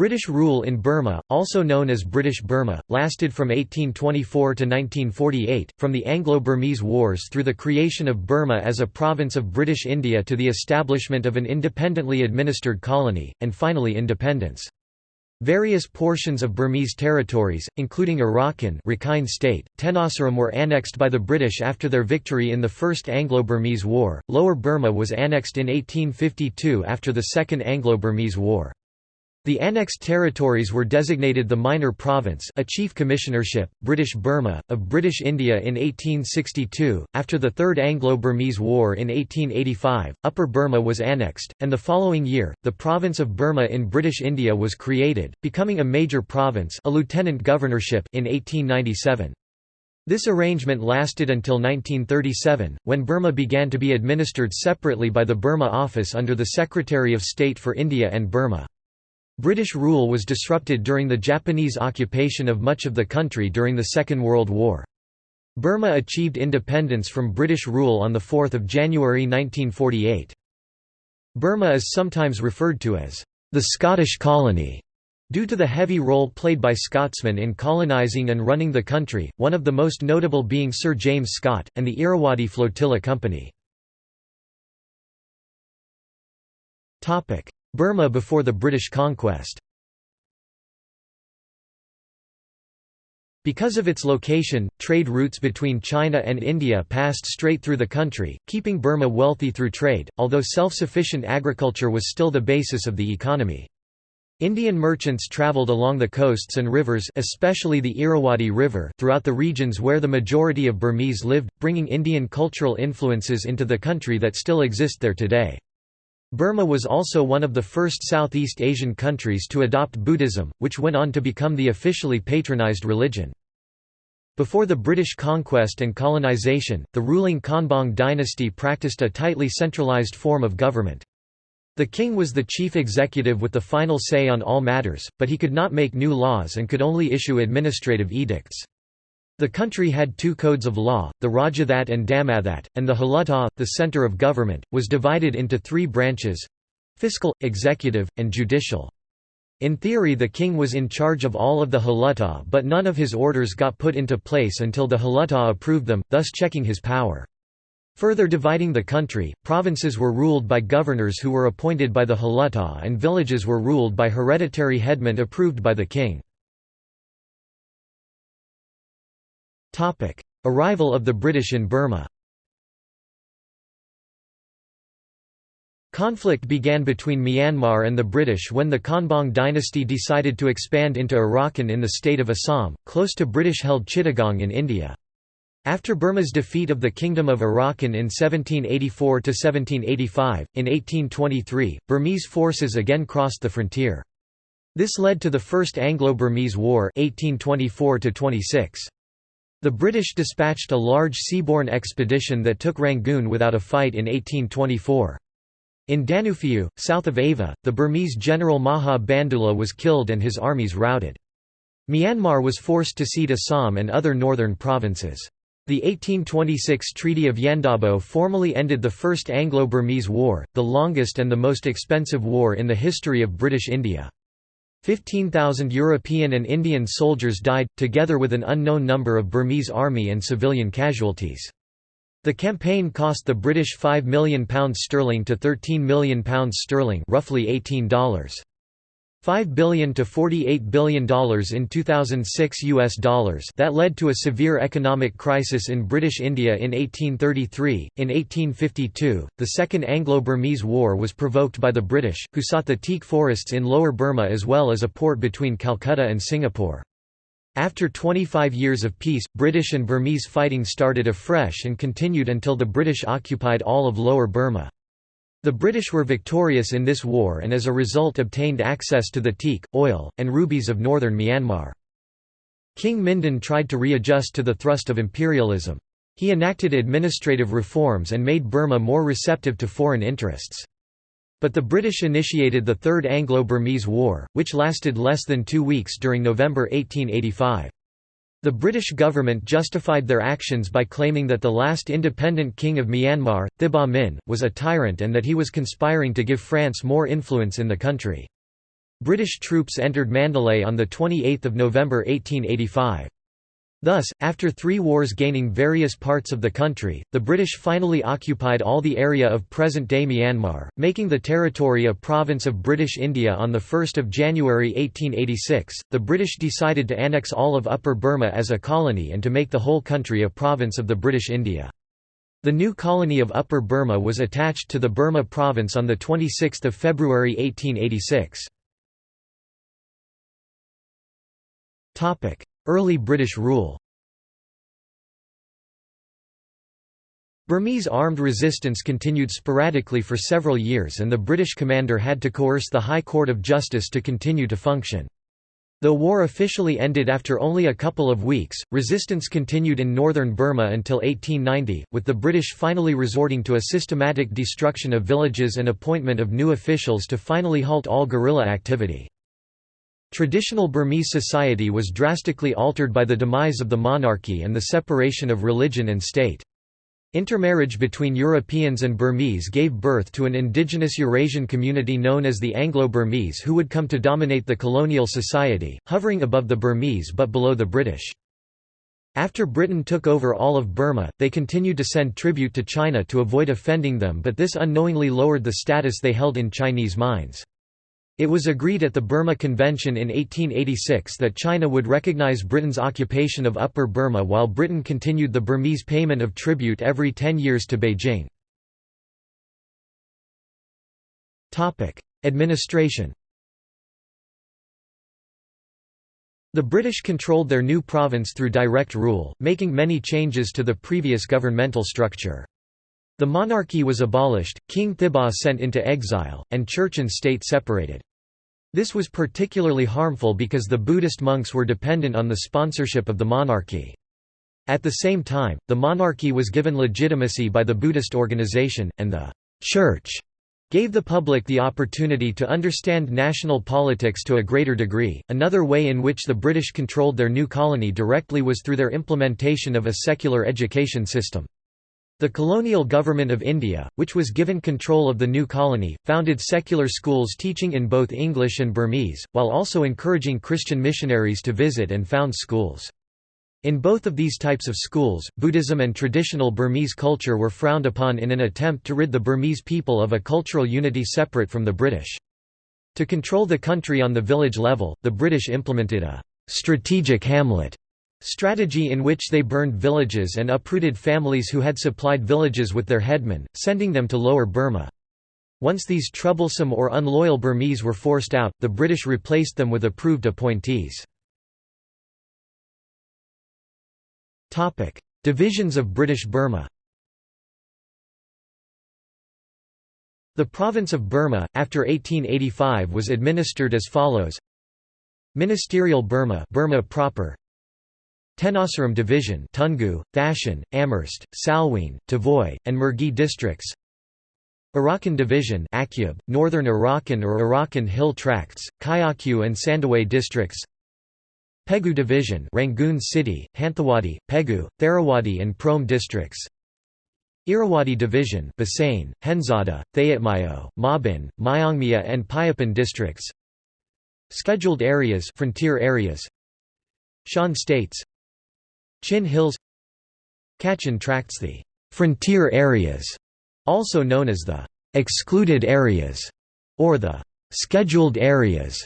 British rule in Burma, also known as British Burma, lasted from 1824 to 1948, from the Anglo-Burmese Wars through the creation of Burma as a province of British India to the establishment of an independently administered colony, and finally independence. Various portions of Burmese territories, including Arakan Rakhine State, Tenasserim were annexed by the British after their victory in the First Anglo-Burmese War. Lower Burma was annexed in 1852 after the Second Anglo-Burmese War. The annexed territories were designated the Minor Province a chief commissionership, British Burma, of British India in 1862. After the Third Anglo-Burmese War in 1885, Upper Burma was annexed, and the following year, the province of Burma in British India was created, becoming a major province a lieutenant governorship in 1897. This arrangement lasted until 1937, when Burma began to be administered separately by the Burma Office under the Secretary of State for India and Burma. British rule was disrupted during the Japanese occupation of much of the country during the Second World War. Burma achieved independence from British rule on 4 January 1948. Burma is sometimes referred to as the Scottish colony, due to the heavy role played by Scotsmen in colonising and running the country, one of the most notable being Sir James Scott, and the Irrawaddy Flotilla Company. Burma before the British conquest Because of its location, trade routes between China and India passed straight through the country, keeping Burma wealthy through trade, although self-sufficient agriculture was still the basis of the economy. Indian merchants travelled along the coasts and rivers especially the Irrawaddy River throughout the regions where the majority of Burmese lived, bringing Indian cultural influences into the country that still exist there today. Burma was also one of the first Southeast Asian countries to adopt Buddhism, which went on to become the officially patronized religion. Before the British conquest and colonization, the ruling Konbaung dynasty practiced a tightly centralized form of government. The king was the chief executive with the final say on all matters, but he could not make new laws and could only issue administrative edicts. The country had two codes of law, the Rajathat and Dhammathat, and the Hluttaw, the center of government, was divided into three branches—fiscal, executive, and judicial. In theory the king was in charge of all of the Hluttaw but none of his orders got put into place until the Hluttaw approved them, thus checking his power. Further dividing the country, provinces were ruled by governors who were appointed by the Hluttaw and villages were ruled by hereditary headmen approved by the king. Arrival of the British in Burma Conflict began between Myanmar and the British when the Konbaung dynasty decided to expand into Arakan in the state of Assam, close to British-held Chittagong in India. After Burma's defeat of the Kingdom of Arakan in 1784–1785, in 1823, Burmese forces again crossed the frontier. This led to the First Anglo-Burmese War 1824 -26. The British dispatched a large seaborne expedition that took Rangoon without a fight in 1824. In Danuphiu, south of Ava, the Burmese general Maha Bandula was killed and his armies routed. Myanmar was forced to cede Assam and other northern provinces. The 1826 Treaty of Yandabo formally ended the First Anglo-Burmese War, the longest and the most expensive war in the history of British India. 15,000 European and Indian soldiers died, together with an unknown number of Burmese army and civilian casualties. The campaign cost the British £5 million sterling to £13 million sterling roughly $18. 5 billion to 48 billion dollars in 2006 US dollars that led to a severe economic crisis in British India in 1833 in 1852 the second Anglo-Burmese war was provoked by the British who sought the teak forests in lower Burma as well as a port between Calcutta and Singapore. After 25 years of peace British and Burmese fighting started afresh and continued until the British occupied all of lower Burma the British were victorious in this war and as a result obtained access to the teak, oil, and rubies of northern Myanmar. King Mindon tried to readjust to the thrust of imperialism. He enacted administrative reforms and made Burma more receptive to foreign interests. But the British initiated the Third Anglo-Burmese War, which lasted less than two weeks during November 1885. The British government justified their actions by claiming that the last independent king of Myanmar, Thibaw Min, was a tyrant and that he was conspiring to give France more influence in the country. British troops entered Mandalay on 28 November 1885. Thus, after three wars gaining various parts of the country, the British finally occupied all the area of present-day Myanmar, making the territory a province of British India on 1 January 1886. The British decided to annex all of Upper Burma as a colony and to make the whole country a province of the British India. The new colony of Upper Burma was attached to the Burma province on 26 February 1886. Early British rule Burmese armed resistance continued sporadically for several years and the British commander had to coerce the High Court of Justice to continue to function. Though war officially ended after only a couple of weeks, resistance continued in northern Burma until 1890, with the British finally resorting to a systematic destruction of villages and appointment of new officials to finally halt all guerrilla activity. Traditional Burmese society was drastically altered by the demise of the monarchy and the separation of religion and state. Intermarriage between Europeans and Burmese gave birth to an indigenous Eurasian community known as the Anglo-Burmese who would come to dominate the colonial society, hovering above the Burmese but below the British. After Britain took over all of Burma, they continued to send tribute to China to avoid offending them but this unknowingly lowered the status they held in Chinese minds. It was agreed at the Burma Convention in 1886 that China would recognize Britain's occupation of Upper Burma while Britain continued the Burmese payment of tribute every ten years to Beijing. Administration The British controlled their new province through direct rule, making many changes to the previous governmental structure. The monarchy was abolished, King Thibaw sent into exile, and church and state separated. This was particularly harmful because the Buddhist monks were dependent on the sponsorship of the monarchy. At the same time, the monarchy was given legitimacy by the Buddhist organization, and the «church» gave the public the opportunity to understand national politics to a greater degree. Another way in which the British controlled their new colony directly was through their implementation of a secular education system. The colonial government of India, which was given control of the new colony, founded secular schools teaching in both English and Burmese, while also encouraging Christian missionaries to visit and found schools. In both of these types of schools, Buddhism and traditional Burmese culture were frowned upon in an attempt to rid the Burmese people of a cultural unity separate from the British. To control the country on the village level, the British implemented a «strategic hamlet» Strategy in which they burned villages and uprooted families who had supplied villages with their headmen, sending them to Lower Burma. Once these troublesome or unloyal Burmese were forced out, the British replaced them with approved appointees. Divisions of British Burma The province of Burma, after 1885 was administered as follows Ministerial Burma Burma proper Tenasserim Division Toungoo, Thatchon, Amherst, Salween, Tavoy, and Mergui districts. Arakan Division Akyab, Northern Arakan or Arakan Hill Tracts, Kyaukphyu and Sandoway districts. Pegu Division Rangoon City, Hanthawaddy, Pegu, Tharawadi and Prome districts. Irrawaddy Division Bassein, Henzada, Thayatmayo, Mabin, Myongmya and Phayaphan districts. Scheduled areas frontier areas. Shan states Chin Hills Kachin tracts the «frontier areas», also known as the «excluded areas» or the «scheduled areas»,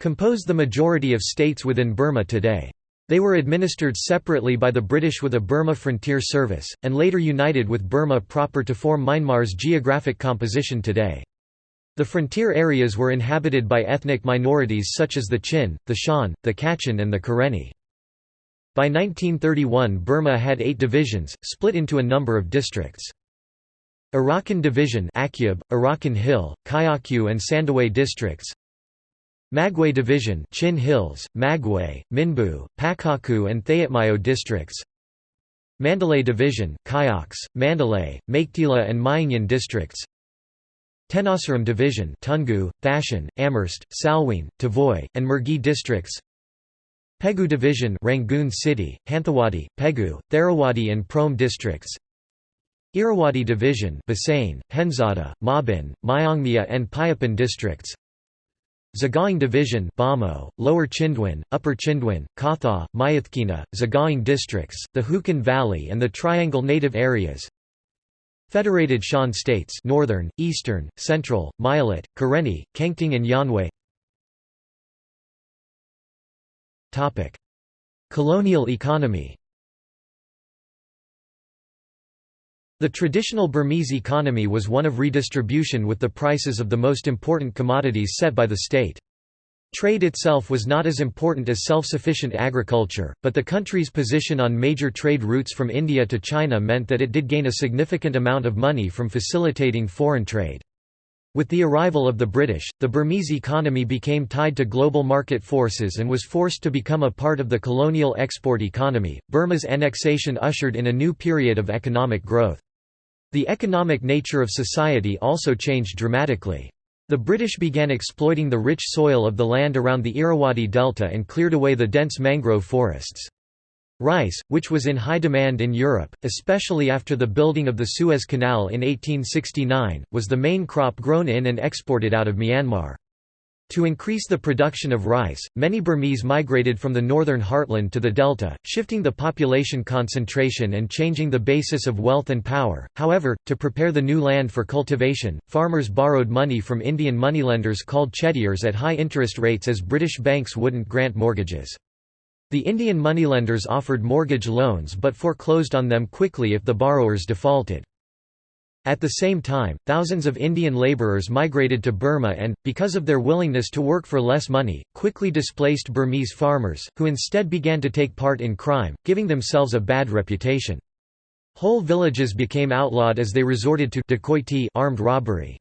compose the majority of states within Burma today. They were administered separately by the British with a Burma Frontier Service, and later united with Burma proper to form Myanmar's geographic composition today. The frontier areas were inhabited by ethnic minorities such as the Chin, the Shan, the Kachin and the Karenni. By 1931 Burma had eight divisions, split into a number of districts. Arakan Division Akyab, Arakan Hill, Kyaukphyu and Sandoway districts. Magway Division Chin Hills, Magway, Minbu, Pakokku and Thayatmayo districts. Mandalay Division Kayaks, Mandalay, Meiktila and Myingyan districts. Tenasserim Division Toungoo, Thatchon, Amherst, Salween, Tavoy, and Mergui districts Pegu Division Rangoon City, Hanthawaddy, Pegu, Tharawadi and Prome districts. Irrawaddy Division Bassein, Henzada, Mabin, Myongmya and Phayaphan districts. Sagaing Division Bhamo, Lower Chindwin, Upper Chindwin, Katha, Myitkyina, Sagaing districts, the Hukan Valley and the Triangle Native Areas. Federated Shan States Northern, Eastern, Central, Myelat, Karenni, Kengtung and Yanwei Colonial economy The traditional Burmese economy was one of redistribution with the prices of the most important commodities set by the state. Trade itself was not as important as self-sufficient agriculture, but the country's position on major trade routes from India to China meant that it did gain a significant amount of money from facilitating foreign trade. With the arrival of the British, the Burmese economy became tied to global market forces and was forced to become a part of the colonial export economy. Burma's annexation ushered in a new period of economic growth. The economic nature of society also changed dramatically. The British began exploiting the rich soil of the land around the Irrawaddy Delta and cleared away the dense mangrove forests. Rice, which was in high demand in Europe, especially after the building of the Suez Canal in 1869, was the main crop grown in and exported out of Myanmar. To increase the production of rice, many Burmese migrated from the northern heartland to the delta, shifting the population concentration and changing the basis of wealth and power. However, to prepare the new land for cultivation, farmers borrowed money from Indian moneylenders called chettiars at high interest rates as British banks wouldn't grant mortgages. The Indian moneylenders offered mortgage loans but foreclosed on them quickly if the borrowers defaulted. At the same time, thousands of Indian labourers migrated to Burma and, because of their willingness to work for less money, quickly displaced Burmese farmers, who instead began to take part in crime, giving themselves a bad reputation. Whole villages became outlawed as they resorted to dacoity armed robbery.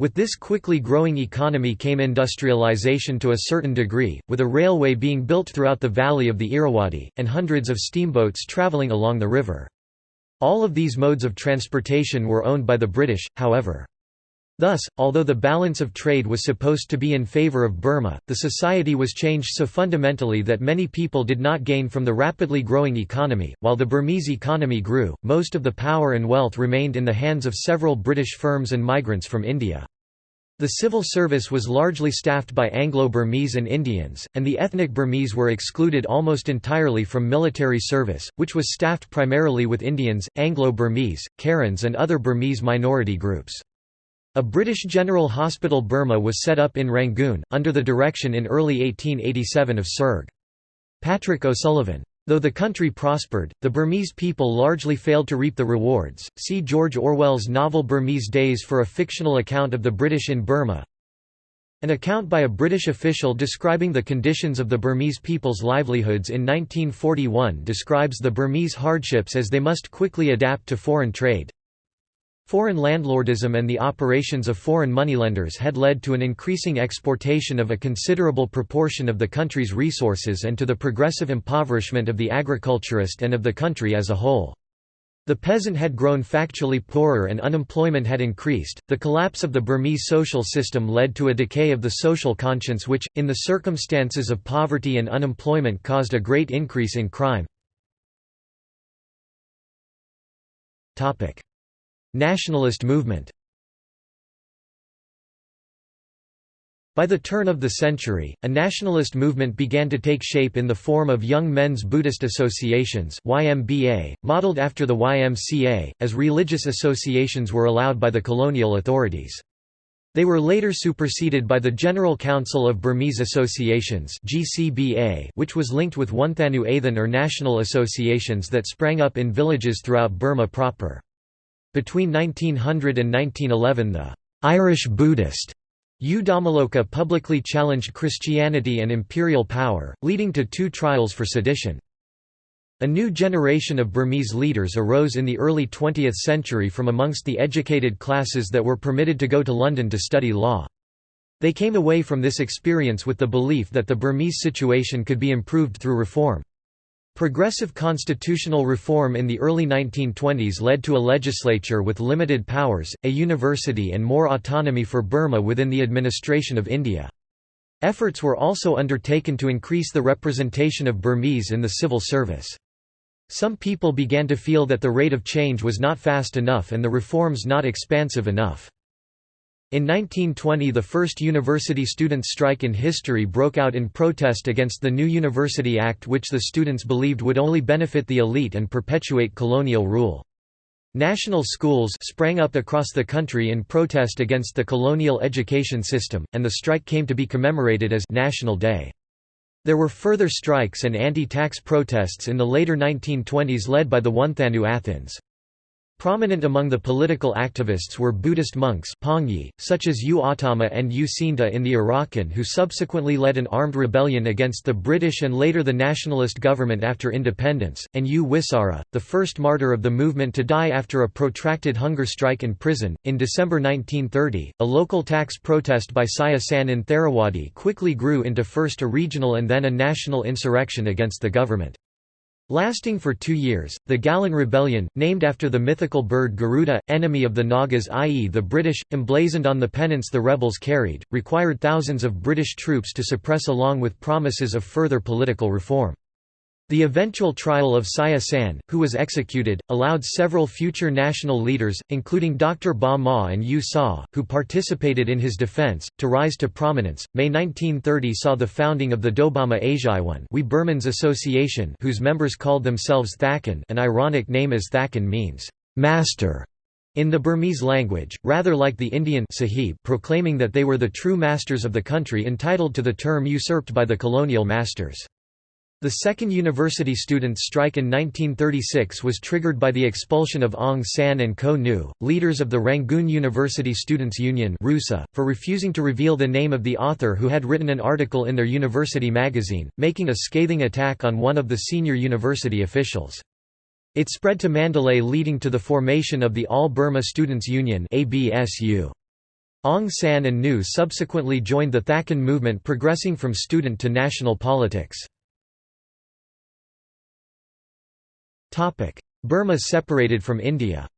With this quickly growing economy came industrialization to a certain degree, with a railway being built throughout the valley of the Irrawaddy, and hundreds of steamboats travelling along the river. All of these modes of transportation were owned by the British, however. Thus, although the balance of trade was supposed to be in favour of Burma, the society was changed so fundamentally that many people did not gain from the rapidly growing economy. While the Burmese economy grew, most of the power and wealth remained in the hands of several British firms and migrants from India. The civil service was largely staffed by Anglo-Burmese and Indians, and the ethnic Burmese were excluded almost entirely from military service, which was staffed primarily with Indians, Anglo-Burmese, Karens and other Burmese minority groups. A British General Hospital Burma was set up in Rangoon, under the direction in early 1887 of Sirg. Patrick O'Sullivan. Though the country prospered, the Burmese people largely failed to reap the rewards. See George Orwell's novel Burmese Days for a fictional account of the British in Burma. An account by a British official describing the conditions of the Burmese people's livelihoods in 1941 describes the Burmese hardships as they must quickly adapt to foreign trade. Foreign landlordism and the operations of foreign moneylenders had led to an increasing exportation of a considerable proportion of the country's resources and to the progressive impoverishment of the agriculturist and of the country as a whole. The peasant had grown factually poorer and unemployment had increased. The collapse of the Burmese social system led to a decay of the social conscience, which, in the circumstances of poverty and unemployment, caused a great increase in crime. Nationalist movement By the turn of the century, a nationalist movement began to take shape in the form of Young Men's Buddhist Associations YMBA, modeled after the YMCA, as religious associations were allowed by the colonial authorities. They were later superseded by the General Council of Burmese Associations GCBA, which was linked with Wunthanu Athin or national associations that sprang up in villages throughout Burma proper. Between 1900 and 1911 the Irish Buddhist U Dhammaloka publicly challenged Christianity and imperial power, leading to two trials for sedition. A new generation of Burmese leaders arose in the early 20th century from amongst the educated classes that were permitted to go to London to study law. They came away from this experience with the belief that the Burmese situation could be improved through reform. Progressive constitutional reform in the early 1920s led to a legislature with limited powers, a university and more autonomy for Burma within the administration of India. Efforts were also undertaken to increase the representation of Burmese in the civil service. Some people began to feel that the rate of change was not fast enough and the reforms not expansive enough. In 1920 the first university students' strike in history broke out in protest against the new University Act which the students believed would only benefit the elite and perpetuate colonial rule. National schools sprang up across the country in protest against the colonial education system, and the strike came to be commemorated as National Day. There were further strikes and anti-tax protests in the later 1920s led by the Wunthanu Athins. Prominent among the political activists were Buddhist monks Pongyi, such as U Ottama and U Sinta in the Arakan who subsequently led an armed rebellion against the British and later the nationalist government after independence, and U Wisara, the first martyr of the movement to die after a protracted hunger strike in prison. In December 1930, a local tax protest by Saya San in Tharawadi quickly grew into first a regional and then a national insurrection against the government. Lasting for two years, the Galon Rebellion, named after the mythical bird Garuda, enemy of the Nagas i.e. the British, emblazoned on the pennants the rebels carried, required thousands of British troops to suppress along with promises of further political reform. The eventual trial of Saya San, who was executed, allowed several future national leaders, including Dr. Ba Maw and U Saw, who participated in his defense, to rise to prominence. May 1930 saw the founding of the Dobama Asiaiwan We Burmans Association whose members called themselves Thakin an ironic name as Thakin means, master, in the Burmese language, rather like the Indian sahib proclaiming that they were the true masters of the country entitled to the term usurped by the colonial masters. The second university students' strike in 1936 was triggered by the expulsion of Aung San and Ko Nu, leaders of the Rangoon University Students' Union for refusing to reveal the name of the author who had written an article in their university magazine, making a scathing attack on one of the senior university officials. It spread to Mandalay leading to the formation of the All Burma Students' Union Aung San and Nu subsequently joined the Thakin movement progressing from student to national politics. Burma separated from India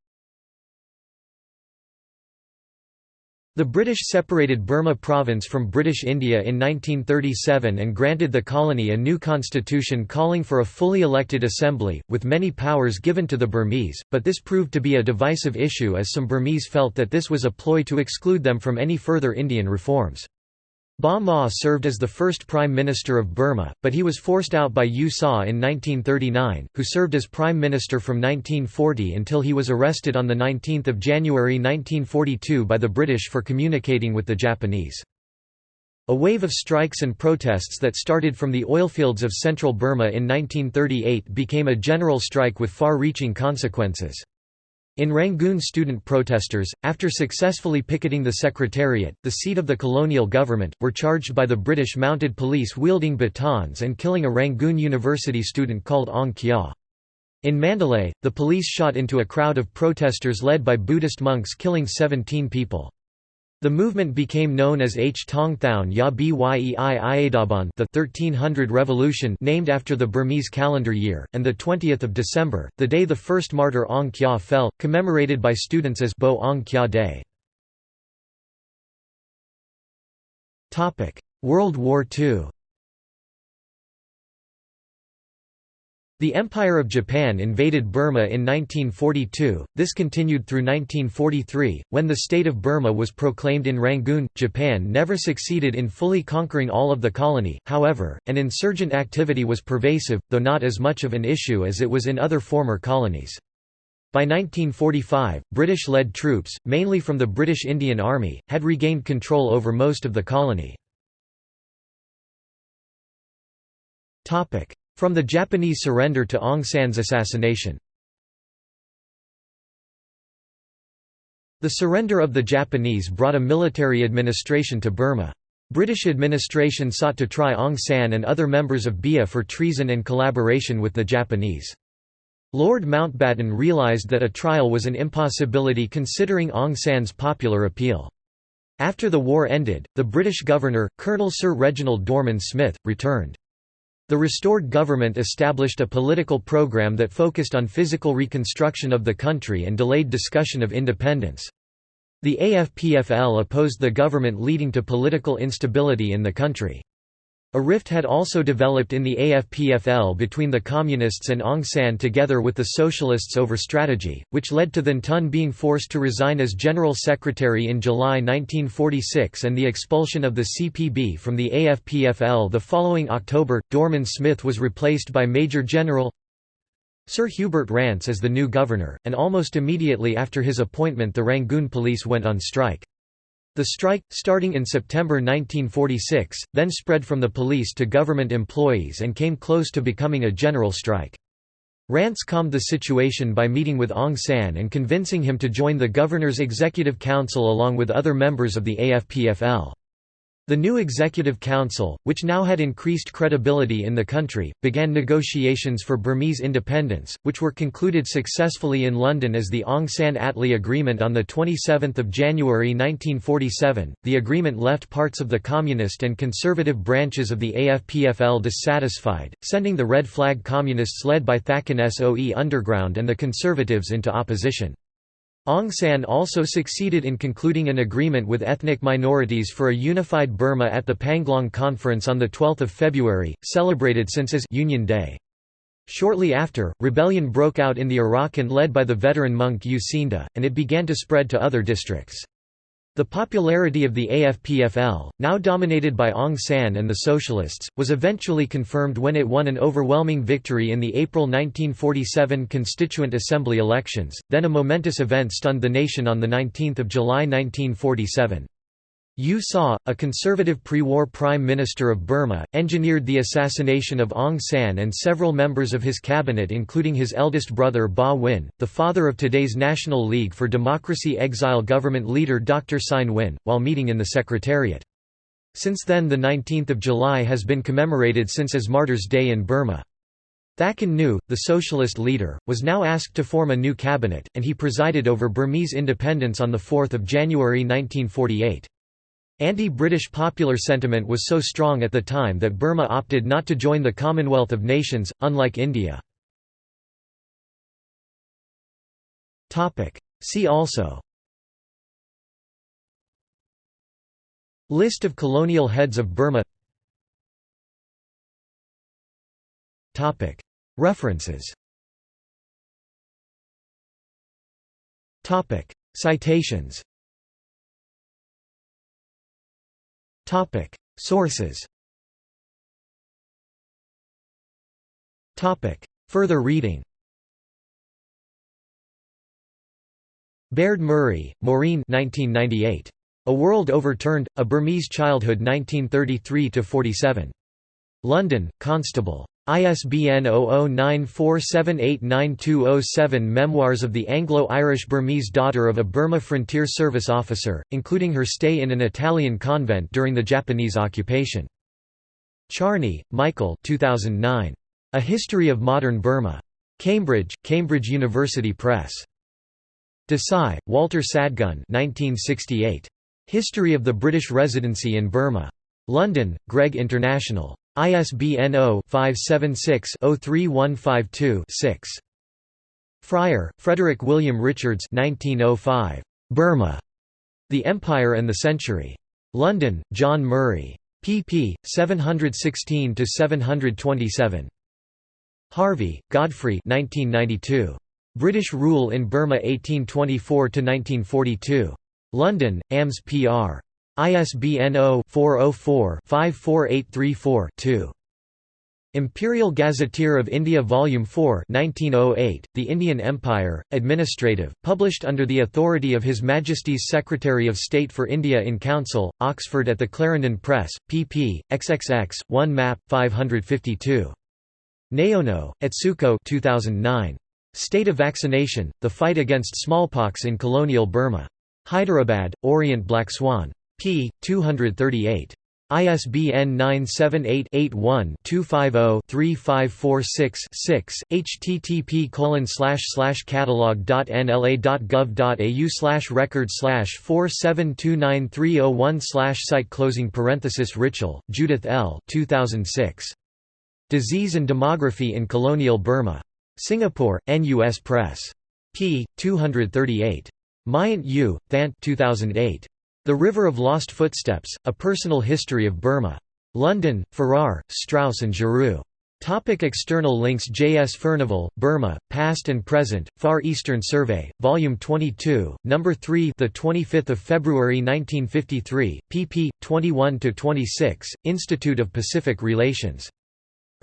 The British separated Burma province from British India in 1937 and granted the colony a new constitution calling for a fully elected assembly, with many powers given to the Burmese, but this proved to be a divisive issue as some Burmese felt that this was a ploy to exclude them from any further Indian reforms. Ba Maw served as the first Prime Minister of Burma, but he was forced out by U Saw in 1939, who served as Prime Minister from 1940 until he was arrested on 19 January 1942 by the British for communicating with the Japanese. A wave of strikes and protests that started from the oilfields of central Burma in 1938 became a general strike with far-reaching consequences. In Rangoon student protesters, after successfully picketing the Secretariat, the seat of the colonial government, were charged by the British mounted police wielding batons and killing a Rangoon University student called Aung Kyaw. In Mandalay, the police shot into a crowd of protesters led by Buddhist monks killing 17 people. The movement became known as H. Tong Thaun Ya Byei Iadaban the 1300 Revolution named after the Burmese calendar year, and the 20 December, the day the first martyr Aung Kyaw fell, commemorated by students as Bo Aung Kyaw Day. World War II The Empire of Japan invaded Burma in 1942, this continued through 1943, when the state of Burma was proclaimed in Rangoon. Japan never succeeded in fully conquering all of the colony, however, and insurgent activity was pervasive, though not as much of an issue as it was in other former colonies. By 1945, British-led troops, mainly from the British Indian Army, had regained control over most of the colony. From the Japanese surrender to Aung San's assassination The surrender of the Japanese brought a military administration to Burma. British administration sought to try Aung San and other members of BIA for treason and collaboration with the Japanese. Lord Mountbatten realised that a trial was an impossibility considering Aung San's popular appeal. After the war ended, the British governor, Colonel Sir Reginald Dorman Smith, returned. The restored government established a political program that focused on physical reconstruction of the country and delayed discussion of independence. The AFPFL opposed the government leading to political instability in the country. A rift had also developed in the AFPFL between the Communists and Aung San together with the Socialists over strategy, which led to Than Tun being forced to resign as General Secretary in July 1946 and the expulsion of the CPB from the AFPFL the following October. Dorman Smith was replaced by Major General Sir Hubert Rance as the new governor, and almost immediately after his appointment the Rangoon police went on strike. The strike, starting in September 1946, then spread from the police to government employees and came close to becoming a general strike. Rance calmed the situation by meeting with Aung San and convincing him to join the governor's executive council along with other members of the AFPFL. The new Executive Council, which now had increased credibility in the country, began negotiations for Burmese independence, which were concluded successfully in London as the Aung San Attlee Agreement on 27 January 1947. The agreement left parts of the communist and conservative branches of the AFPFL dissatisfied, sending the Red Flag Communists led by Thakin Soe underground and the Conservatives into opposition. Aung San also succeeded in concluding an agreement with ethnic minorities for a unified Burma at the Panglong Conference on 12 February, celebrated since as Union Day. Shortly after, rebellion broke out in the Arakan led by the veteran monk U Cinda, and it began to spread to other districts. The popularity of the AFPFL, now dominated by Aung San and the Socialists, was eventually confirmed when it won an overwhelming victory in the April 1947 Constituent Assembly elections, then a momentous event stunned the nation on 19 July 1947. U Saw, a conservative pre-war prime minister of Burma, engineered the assassination of Aung San and several members of his cabinet including his eldest brother Ba Win, the father of today's National League for Democracy exile government leader Dr. Sein Win, while meeting in the Secretariat. Since then the 19th of July has been commemorated since as Martyrs' Day in Burma. Thakin Nu, the socialist leader, was now asked to form a new cabinet, and he presided over Burmese independence on 4 January 1948. Anti-British popular sentiment was so strong at the time that Burma opted not to join the Commonwealth of Nations, unlike India. See also List of colonial heads of Burma References Citations Topic: Sources. Topic: Further reading. Baird Murray, Maureen 1998. A World Overturned, A Burmese Childhood 1933–47. London, Constable. ISBN 0094789207 Memoirs of the Anglo-Irish Burmese daughter of a Burma Frontier Service officer, including her stay in an Italian convent during the Japanese occupation. Charney, Michael 2009. A History of Modern Burma. Cambridge, Cambridge University Press. Desai, Walter Sadgun 1968. History of the British Residency in Burma. London, Gregg International. ISBN 0-576-03152-6. Fryer, Frederick William Richards 1905. Burma. The Empire and the Century. London, John Murray. pp. 716–727. Harvey, Godfrey 1992. British Rule in Burma 1824–1942. London, AMS PR. ISBN 0-404-54834-2. Imperial Gazetteer of India Volume 4 1908, The Indian Empire, Administrative, published under the authority of His Majesty's Secretary of State for India in Council, Oxford at the Clarendon Press, pp. xxx, 1 map, 552. Naono, Atsuko 2009. State of Vaccination, The Fight Against Smallpox in Colonial Burma. Hyderabad, Orient Black Swan p. 238. ISBN 978-81-250-3546-6, http catalog.nla.gov.au slash record slash 4729301 slash site closing parenthesis Richell, Judith L. 2006. Disease and Demography in Colonial Burma. Singapore, NUS Press. p. 238. Myint U, Thant 2008. The River of Lost Footsteps, A Personal History of Burma. London, Farrar, Straus and Giroux. Topic external links J. S. Furnivall, Burma, Past and Present, Far Eastern Survey, Volume 22, Number 3 the 25th of February 1953, pp. 21–26, Institute of Pacific Relations.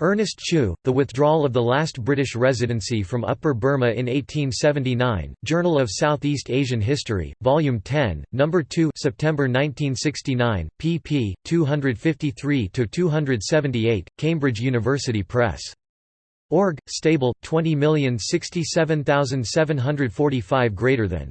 Ernest Chew, The Withdrawal of the Last British Residency from Upper Burma in 1879, Journal of Southeast Asian History, Volume 10, No. 2 September 1969, pp. 253–278, Cambridge University Press. Org, stable, 20067745 greater than